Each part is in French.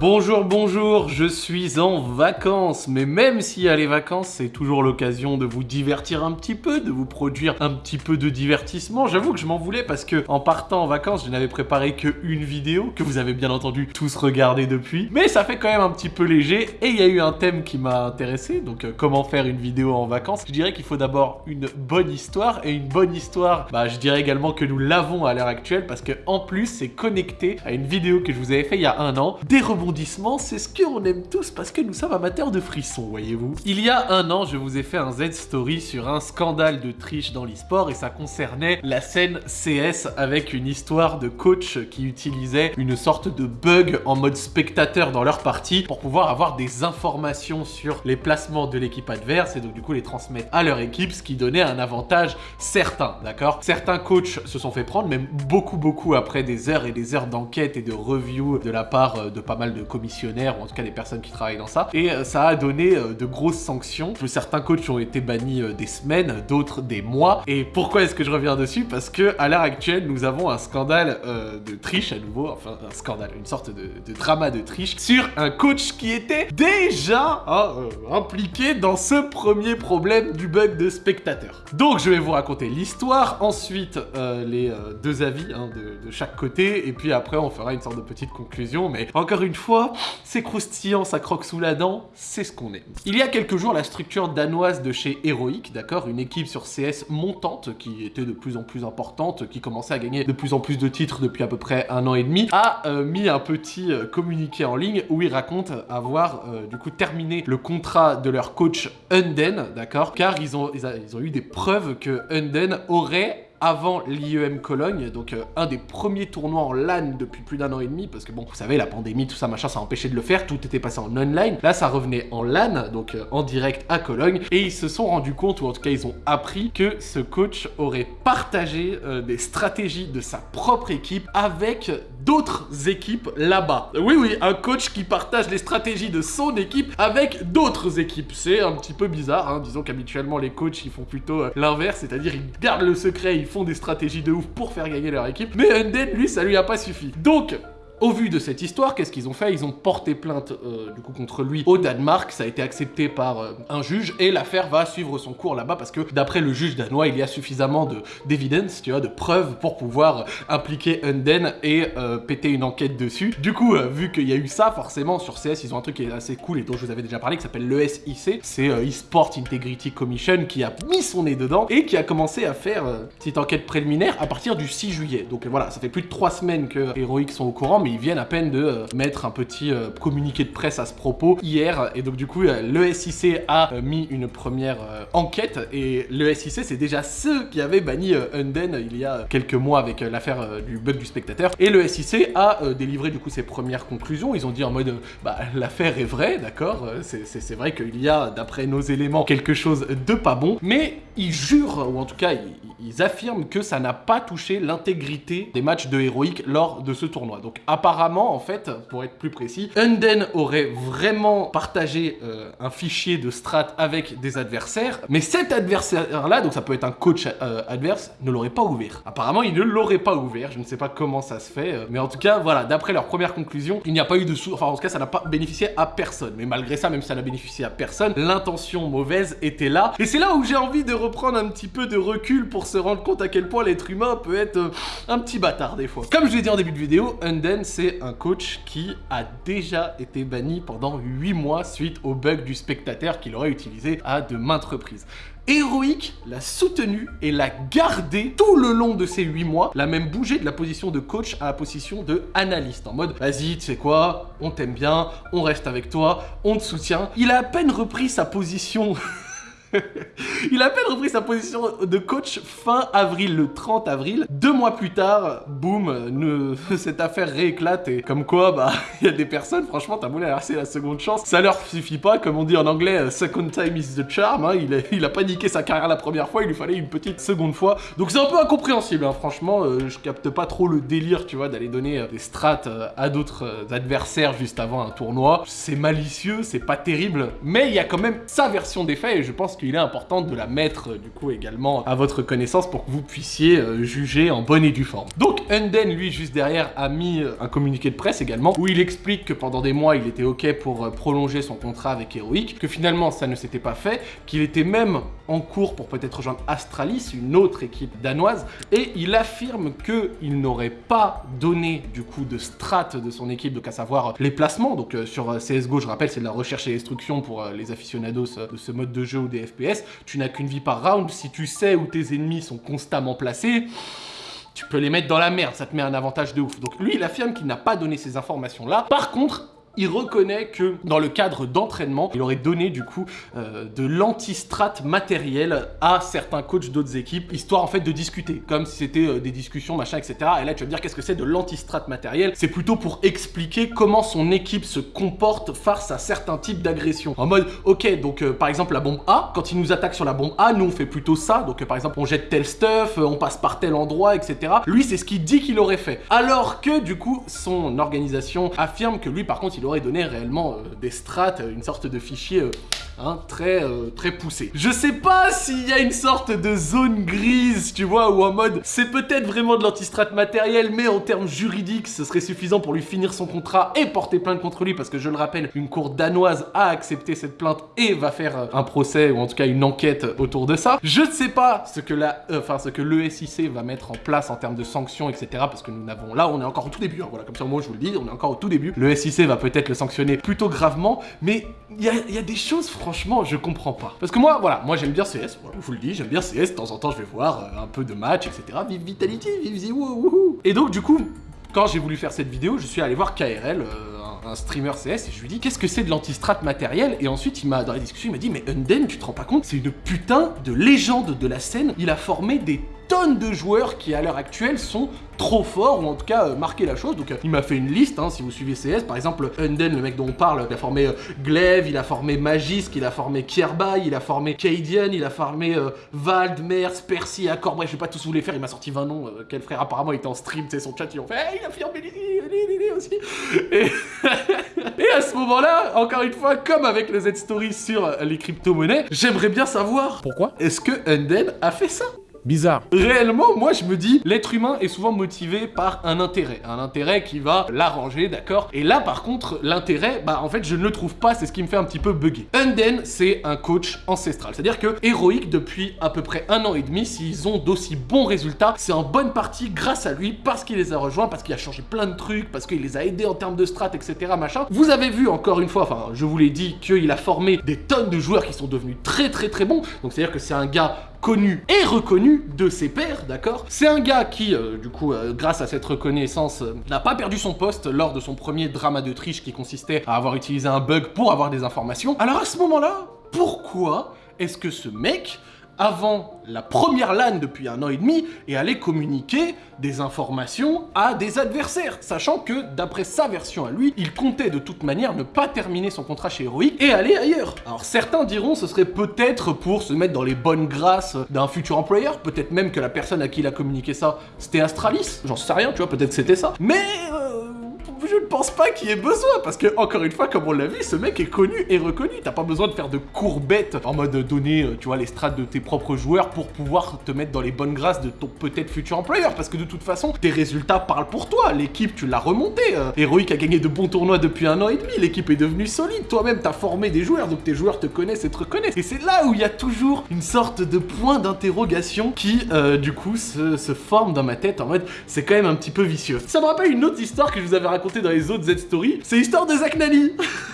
Bonjour, bonjour, je suis en vacances, mais même s'il y a les vacances, c'est toujours l'occasion de vous divertir un petit peu, de vous produire un petit peu de divertissement. J'avoue que je m'en voulais parce que en partant en vacances, je n'avais préparé que une vidéo, que vous avez bien entendu tous regarder depuis, mais ça fait quand même un petit peu léger, et il y a eu un thème qui m'a intéressé, donc euh, comment faire une vidéo en vacances? Je dirais qu'il faut d'abord une bonne histoire, et une bonne histoire, bah je dirais également que nous l'avons à l'heure actuelle, parce que en plus, c'est connecté à une vidéo que je vous avais fait il y a un an, des rebonds c'est ce qu'on aime tous parce que nous sommes amateurs de frissons, voyez-vous. Il y a un an, je vous ai fait un Z-Story sur un scandale de triche dans l'e-sport et ça concernait la scène CS avec une histoire de coach qui utilisait une sorte de bug en mode spectateur dans leur partie pour pouvoir avoir des informations sur les placements de l'équipe adverse et donc du coup les transmettre à leur équipe, ce qui donnait un avantage certain, d'accord Certains coachs se sont fait prendre, même beaucoup beaucoup après des heures et des heures d'enquête et de review de la part euh, de pas mal de commissionnaires ou en tout cas des personnes qui travaillent dans ça. Et euh, ça a donné euh, de grosses sanctions. Certains coachs ont été bannis euh, des semaines, d'autres des mois. Et pourquoi est-ce que je reviens dessus? Parce que à l'heure actuelle, nous avons un scandale de triche à nouveau, enfin un scandale, une sorte de, drama de triche sur un coach qui était déjà hein, impliqué dans ce premier problème du bug de spectateur. Donc je vais vous raconter l'histoire, ensuite les deux avis hein, de, de chaque côté, et puis après on fera une sorte de petite conclusion. Mais encore une fois, c'est croustillant, ça croque sous la dent, c'est ce qu'on aime. Il y a quelques jours, la structure danoise de chez Heroic, d'accord, une équipe sur CS montante qui était de plus en plus importante, qui commençait à gagner de plus en plus de titres depuis à peu près un an et demi, a euh, mis un petit euh, communiqué en ligne où ils racontent avoir euh, du coup terminé le contrat de leur coach Unden, d'accord, car ils ont, eu des preuves que Unden aurait avant l'IEM Cologne, donc euh, un des premiers tournois en LAN depuis plus d'un an et demi, parce que bon, vous savez, la pandémie, tout ça, machin, ça a empêché de le faire, tout était passé en online. Là, ça revenait en LAN, donc euh, en direct à Cologne, et ils se sont rendus compte, ou en tout cas, ils ont appris que ce coach aurait partagé euh, des stratégies de sa propre équipe avec d'autres équipes là-bas. Oui, oui, un coach qui partage les stratégies de son équipe avec d'autres équipes. C'est un petit peu bizarre, hein. disons qu'habituellement, les coachs, ils font plutôt l'inverse, c'est-à-dire ils gardent le secret, ils font des stratégies de ouf pour faire gagner leur équipe. Mais Undead, lui, ça lui a pas suffi. Donc, au vu de cette histoire, qu'est-ce qu'ils ont fait? Ils ont porté plainte euh, du coup contre lui au Danemark, ça a été accepté par euh, un juge et l'affaire va suivre son cours là-bas parce que d'après le juge danois, il y a suffisamment d'évidence, tu vois, de preuves pour pouvoir impliquer Unden et euh, péter une enquête dessus. Du coup, vu qu'il y a eu ça, forcément sur CS, ils ont un truc qui est assez cool et dont je vous avais déjà parlé qui s'appelle l'ESIC, c'est eSport Integrity Commission qui a mis son nez dedans et qui a commencé à faire petite enquête préliminaire à partir du 6 juillet. Donc voilà, ça fait plus de 3 semaines que Heroic sont au courant, ils viennent à peine de euh, mettre un petit euh, communiqué de presse à ce propos hier. Et donc du coup, euh, le SIC a mis une première enquête. Et le SIC, c'est déjà ceux qui avaient banni Unden il y a quelques mois avec l'affaire du bug du spectateur. Et le SIC a délivré du coup ses premières conclusions. Ils ont dit en mode, bah l'affaire est vraie, d'accord C'est vrai qu'il y a, d'après nos éléments, quelque chose de pas bon. Mais ils jurent, ou en tout cas, ils, affirment que ça n'a pas touché l'intégrité des matchs de Heroic lors de ce tournoi. Donc apparemment, en fait, pour être plus précis, Unden aurait vraiment partagé euh, un fichier de strat avec des adversaires, mais cet adversaire-là, donc ça peut être un coach euh, adverse, ne l'aurait pas ouvert. Apparemment, il ne l'aurait pas ouvert, je ne sais pas comment ça se fait, euh, mais en tout cas, voilà, d'après leur première conclusion, il n'y a pas eu de sous... Enfin, en tout cas, ça n'a pas bénéficié à personne. Mais malgré ça, même si ça n'a bénéficié à personne, l'intention mauvaise était là. Et c'est là où j'ai envie de reprendre un petit peu de recul pour se rendre compte à quel point l'être humain peut être un petit bâtard des fois. Comme je l'ai dit en début de vidéo, Unden c'est un coach qui a déjà été banni pendant 8 mois suite au bug du spectateur qu'il aurait utilisé à de maintes reprises. Héroïque l'a soutenu et l'a gardé tout le long de ces 8 mois, l'a même bougé de la position de coach à la position de analyste, en mode « Vas-y, tu sais quoi, on t'aime bien, on reste avec toi, on te soutient ». Il a à peine repris sa position il a à peine repris sa position de coach fin avril, le 30 avril. Deux mois plus tard, boum, cette affaire rééclate et comme quoi, bah, il y a des personnes, franchement, t'as voulu c'est la seconde chance. Ça leur suffit pas, comme on dit en anglais, second time is the charm. Hein. il, a, il a paniqué sa carrière la première fois, il lui fallait une petite seconde fois. Donc c'est un peu incompréhensible, hein. franchement, euh, je capte pas trop le délire, tu vois, d'aller donner euh, des strats euh, à d'autres adversaires juste avant un tournoi. C'est malicieux, c'est pas terrible, mais il y a quand même sa version des faits et je pense qu'il est important de la mettre du coup également à votre connaissance pour que vous puissiez juger en bonne et due forme. Donc Unden, lui, juste derrière, a mis un communiqué de presse également où il explique que pendant des mois, il était ok pour prolonger son contrat avec Heroic, que finalement ça ne s'était pas fait, qu'il était même en cours pour peut-être rejoindre Astralis, une autre équipe danoise, et il affirme qu'il n'aurait pas donné du coup de strat de son équipe, donc à savoir les placements, donc euh, sur euh, CSGO, je rappelle, c'est de la recherche et destruction pour euh, les aficionados de ce mode de jeu ou des Tu n'as qu'une vie par round, si tu sais où tes ennemis sont constamment placés, tu peux les mettre dans la merde, ça te met un avantage de ouf. Donc lui, il affirme qu'il n'a pas donné ces informations-là. Par contre, il reconnaît que dans le cadre d'entraînement, il aurait donné du coup euh, de l'antistrat matériel à certains coachs d'autres équipes, histoire en fait de discuter, comme si c'était euh, des discussions, machin, etc. Et là, tu vas me dire qu'est-ce que c'est de l'antistrat matériel? C'est plutôt pour expliquer comment son équipe se comporte face à certains types d'agressions. En mode, ok, donc euh, par exemple la bombe A, quand il nous attaque sur la bombe A, nous on fait plutôt ça, donc par exemple on jette tel stuff, on passe par tel endroit, etc. Lui, c'est ce qu'il dit qu'il aurait fait. Alors que du coup, son organisation affirme que lui, par contre, il aurait donné réellement euh, des strates, une sorte de fichier euh, hein, très, euh, très poussé. Je sais pas s'il y a une sorte de zone grise, tu vois, ou en mode c'est peut-être vraiment de l'antistrate matériel, mais en termes juridiques, ce serait suffisant pour lui finir son contrat et porter plainte contre lui, parce que je le rappelle, une cour danoise a accepté cette plainte et va faire un procès, ou en tout cas une enquête autour de ça. Je ne sais pas ce que la, enfin ce que le SIC va mettre en place en termes de sanctions, etc. Parce que nous n'avons, là on est encore au tout début, hein, voilà, comme ça moi je vous le dis, on est encore au tout début. Le SIC va peut-être le sanctionner plutôt gravement, mais il y a, des choses, franchement, je comprends pas. Parce que moi, voilà, moi j'aime bien CS, je vous le dis, j'aime bien CS, de temps en temps je vais voir euh, un peu de match, etc. Vive Vitality, vive Ziwo, Et donc du coup, quand j'ai voulu faire cette vidéo, je suis allé voir KRL, euh, un, streamer CS, et je lui dis qu'est-ce que c'est de l'antistrat matériel? Et ensuite, il m'a dans la discussion, il m'a dit mais Unden, tu te rends pas compte, c'est une putain de légende de la scène. Il a formé des tonnes de joueurs qui à l'heure actuelle sont trop forts, ou en tout cas euh, la chose. Donc euh, il m'a fait une liste, hein, si vous suivez CS, par exemple Unden, le mec dont on parle, il a formé euh, Glaive, il a formé Magisk, il a formé Kierbai, il a formé Cadian, il a formé Vald, Mers, Percy, Accor, bref je vais pas tous vous les faire, il m'a sorti 20 noms, quel frère apparemment il était en stream, tu sais, son chat, ils ont fait hey, il a formé aussi. Moment-là, encore une fois, comme avec le Z-Story sur les crypto-monnaies, j'aimerais bien savoir pourquoi? est-ce que Unden a fait ça? Bizarre. Réellement, moi je me dis, l'être humain est souvent motivé par un intérêt. Un intérêt qui va l'arranger, d'accord? Et là par contre, l'intérêt, bah en fait je ne le trouve pas, c'est ce qui me fait un petit peu bugger. Unden, c'est un coach ancestral. C'est-à-dire que héroïque depuis à peu près un an et demi, s'ils ont d'aussi bons résultats, c'est en bonne partie grâce à lui, parce qu'il les a rejoints, parce qu'il a changé plein de trucs, parce qu'il les a aidés en termes de strat, etc. machin. Vous avez vu encore une fois, enfin je vous l'ai dit, qu'il a formé des tonnes de joueurs qui sont devenus très très très bons. Donc c'est-à-dire que c'est un gars connu et reconnu de ses pairs, d'accord? C'est un gars qui, euh, du coup, euh, grâce à cette reconnaissance, euh, n'a pas perdu son poste lors de son premier drama de triche qui consistait à avoir utilisé un bug pour avoir des informations. Alors à ce moment-là, pourquoi est-ce que ce mec avant la première LAN depuis un an et demi et aller communiquer des informations à des adversaires, sachant que, d'après sa version à lui, il comptait de toute manière ne pas terminer son contrat chez Heroic et aller ailleurs. Alors certains diront ce serait peut-être pour se mettre dans les bonnes grâces d'un futur employeur, peut-être même que la personne à qui il a communiqué ça, c'était Astralis, j'en sais rien, tu vois, peut-être c'était ça. Mais... Euh, je ne pense pas qu'il y ait besoin, parce que, encore une fois, comme on l'a vu, ce mec est connu et reconnu. T'as pas besoin de faire de courbettes en mode donner, euh, tu vois, les strates de tes propres joueurs pour pouvoir te mettre dans les bonnes grâces de ton peut-être futur employeur, parce que de toute façon, tes résultats parlent pour toi. L'équipe, tu l'as remonté. Euh. Heroic a gagné de bons tournois depuis un an et demi. L'équipe est devenue solide. Toi-même, t'as formé des joueurs, donc tes joueurs te connaissent et te reconnaissent. Et c'est là où il y a toujours une sorte de point d'interrogation qui, euh, du coup, se forme dans ma tête en mode, c'est quand même un petit peu vicieux. Ça me rappelle une autre histoire que je vous avais racontée dans les autres Z-Story, c'est l'histoire de Zach Nani.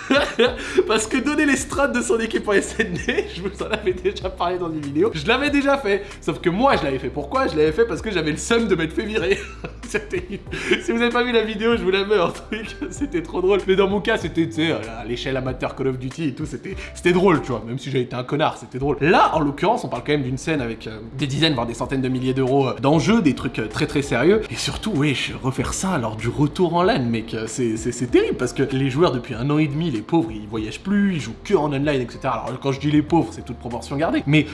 Parce que donner les strats de son équipe en SND, je vous en avais déjà parlé dans une vidéo, je l'avais déjà fait. Sauf que moi, je l'avais fait. Pourquoi? Je l'avais fait parce que j'avais le seum de m'être fait virer. si vous avez pas vu la vidéo, je vous la mets en truc. C'était trop drôle. Mais dans mon cas, c'était, sais, à l'échelle amateur Call of Duty et tout, c'était drôle, tu vois. Même si j'avais été un connard, c'était drôle. Là, en l'occurrence, on parle quand même d'une scène avec euh, des dizaines, voire des centaines de milliers d'euros euh, d'enjeux, des trucs euh, très très sérieux. Et surtout, oui, refaire ça lors du retour en LAN, mec c'est terrible parce que les joueurs depuis un an et demi, les pauvres, ils voyagent plus, ils jouent que en online, etc. Alors quand je dis les pauvres, c'est toute proportion gardée, mais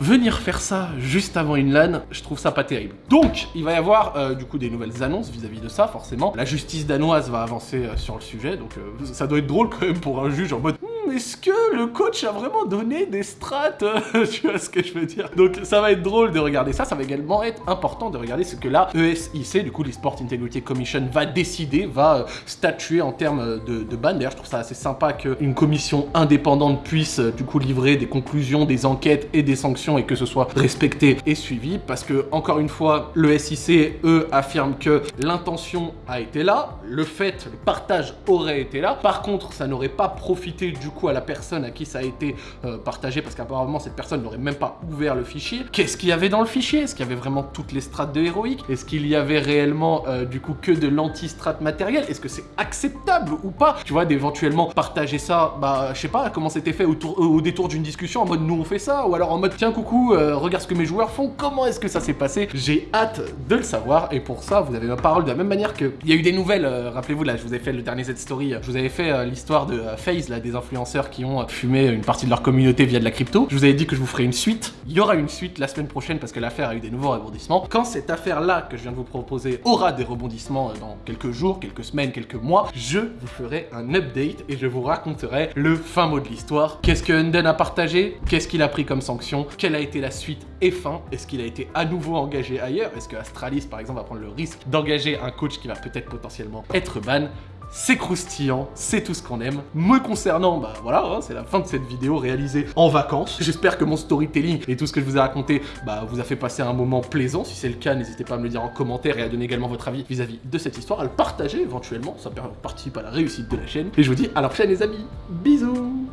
venir faire ça juste avant une LAN, je trouve ça pas terrible. Donc, il va y avoir euh, du coup des nouvelles annonces vis-à-vis de ça, forcément. La justice danoise va avancer euh, sur le sujet, donc euh, ça doit être drôle quand même pour un juge en mode est-ce que le coach a vraiment donné des strats Tu vois ce que je veux dire? Donc ça va être drôle de regarder ça, ça va également être important de regarder ce que la ESIC, du coup l'Esport Integrity Commission, va décider, va euh, statuer en termes de, de ban. D'ailleurs, je trouve ça assez sympa qu'une commission indépendante puisse euh, du coup livrer des conclusions, des enquêtes et des sanctions et que ce soit respecté et suivi parce que, encore une fois, le SIC, eux, affirment que l'intention a été là, le fait, le partage aurait été là. Par contre, ça n'aurait pas profité du coup à la personne à qui ça a été euh, partagé parce qu'apparemment cette personne n'aurait même pas ouvert le fichier. Qu'est-ce qu'il y avait dans le fichier? Est-ce qu'il y avait vraiment toutes les strates de héroïque? Est-ce qu'il y avait réellement euh, du coup que de l'anti-strat matériel Est-ce que c'est acceptable ou pas? Tu vois, d'éventuellement partager ça, bah je sais pas comment c'était fait au, détour d'une discussion en mode nous on fait ça ou alors en mode tiens coucou, euh, regarde ce que mes joueurs font, comment est-ce que ça s'est passé? J'ai hâte de le savoir et pour ça vous avez ma parole de la même manière que il y a eu des nouvelles, rappelez-vous là je vous ai fait le dernier Z-Story, je vous avais fait l'histoire de FaZe là, des influenceurs qui ont fumé une partie de leur communauté via de la crypto. Je vous avais dit que je vous ferai une suite. Il y aura une suite la semaine prochaine parce que l'affaire a eu des nouveaux rebondissements. Quand cette affaire-là que je viens de vous proposer aura des rebondissements euh, dans quelques jours, quelques semaines, quelques mois, je vous ferai un update et je vous raconterai le fin mot de l'histoire. Qu'est-ce que Unden a partagé? Qu'est-ce qu'il a pris comme sanction? Quelle a été la suite et fin? Est-ce qu'il a été à nouveau engagé ailleurs? Est-ce que Astralis, par exemple, va prendre le risque d'engager un coach qui va peut-être potentiellement être ban? C'est croustillant, c'est tout ce qu'on aime. Me concernant, bah voilà, hein, c'est la fin de cette vidéo réalisée en vacances. J'espère que mon storytelling et tout ce que je vous ai raconté bah, vous a fait passer un moment plaisant. Si c'est le cas, n'hésitez pas à me le dire en commentaire et à donner également votre avis vis-à-vis de cette histoire, à le partager éventuellement, ça participe à la réussite de la chaîne. Et je vous dis à la prochaine les amis, bisous